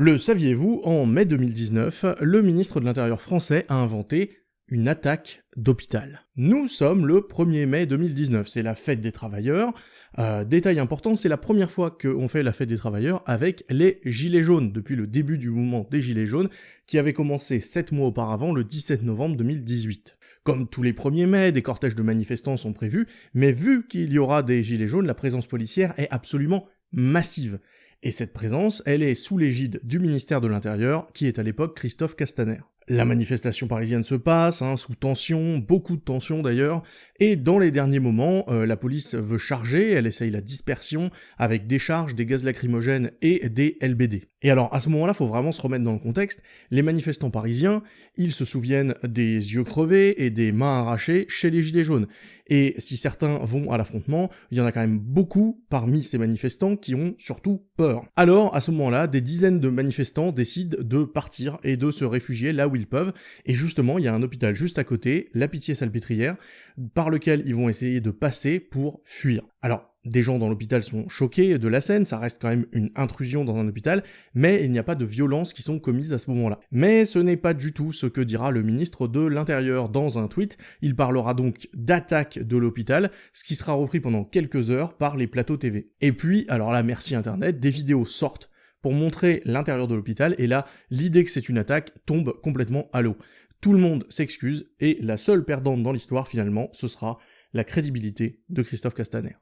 Le saviez-vous, en mai 2019, le ministre de l'Intérieur français a inventé une attaque d'hôpital. Nous sommes le 1er mai 2019, c'est la fête des travailleurs. Euh, détail important, c'est la première fois qu'on fait la fête des travailleurs avec les gilets jaunes, depuis le début du mouvement des gilets jaunes, qui avait commencé 7 mois auparavant, le 17 novembre 2018. Comme tous les 1er mai, des cortèges de manifestants sont prévus, mais vu qu'il y aura des gilets jaunes, la présence policière est absolument massive. Et cette présence, elle est sous l'égide du ministère de l'Intérieur, qui est à l'époque Christophe Castaner. La manifestation parisienne se passe, hein, sous tension, beaucoup de tension d'ailleurs, et dans les derniers moments, euh, la police veut charger, elle essaye la dispersion avec des charges, des gaz lacrymogènes et des LBD. Et alors à ce moment-là, faut vraiment se remettre dans le contexte, les manifestants parisiens, ils se souviennent des yeux crevés et des mains arrachées chez les Gilets jaunes. Et si certains vont à l'affrontement, il y en a quand même beaucoup parmi ces manifestants qui ont surtout peur. Alors, à ce moment-là, des dizaines de manifestants décident de partir et de se réfugier là où ils peuvent, et justement, il y a un hôpital juste à côté, la Pitié-Salpêtrière, par lequel ils vont essayer de passer pour fuir. Alors, des gens dans l'hôpital sont choqués de la scène, ça reste quand même une intrusion dans un hôpital, mais il n'y a pas de violences qui sont commises à ce moment-là. Mais ce n'est pas du tout ce que dira le ministre de l'Intérieur dans un tweet, il parlera donc d'attaque de l'hôpital, ce qui sera repris pendant quelques heures par les plateaux TV. Et puis, alors là merci internet, des vidéos sortent pour montrer l'intérieur de l'hôpital, et là, l'idée que c'est une attaque tombe complètement à l'eau. Tout le monde s'excuse, et la seule perdante dans l'histoire finalement, ce sera la crédibilité de Christophe Castaner.